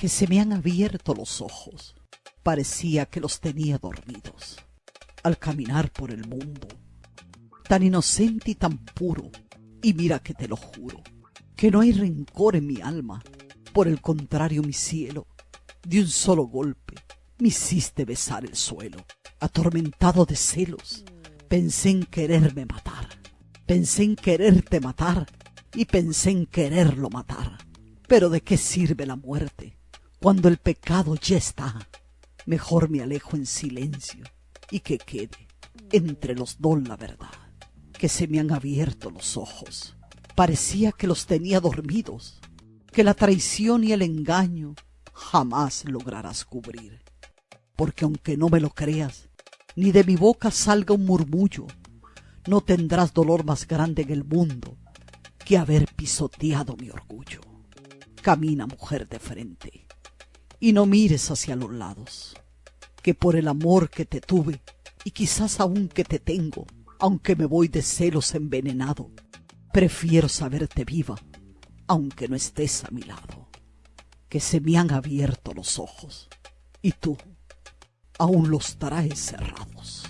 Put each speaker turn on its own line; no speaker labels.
que se me han abierto los ojos. Parecía que los tenía dormidos. Al caminar por el mundo, tan inocente y tan puro, y mira que te lo juro, que no hay rencor en mi alma. Por el contrario, mi cielo, de un solo golpe, me hiciste besar el suelo. Atormentado de celos, pensé en quererme matar. Pensé en quererte matar y pensé en quererlo matar. Pero ¿de qué sirve la muerte cuando el pecado ya está? Mejor me alejo en silencio y que quede entre los dos la verdad, que se me han abierto los ojos. Parecía que los tenía dormidos, que la traición y el engaño jamás lograrás cubrir. Porque aunque no me lo creas, ni de mi boca salga un murmullo, no tendrás dolor más grande en el mundo que haber pisoteado mi orgullo. Camina, mujer de frente, y no mires hacia los lados, que por el amor que te tuve, y quizás aún que te tengo, aunque me voy de celos envenenado, prefiero saberte viva, aunque no estés a mi lado, que se me han abierto los ojos, y tú aún los traes cerrados.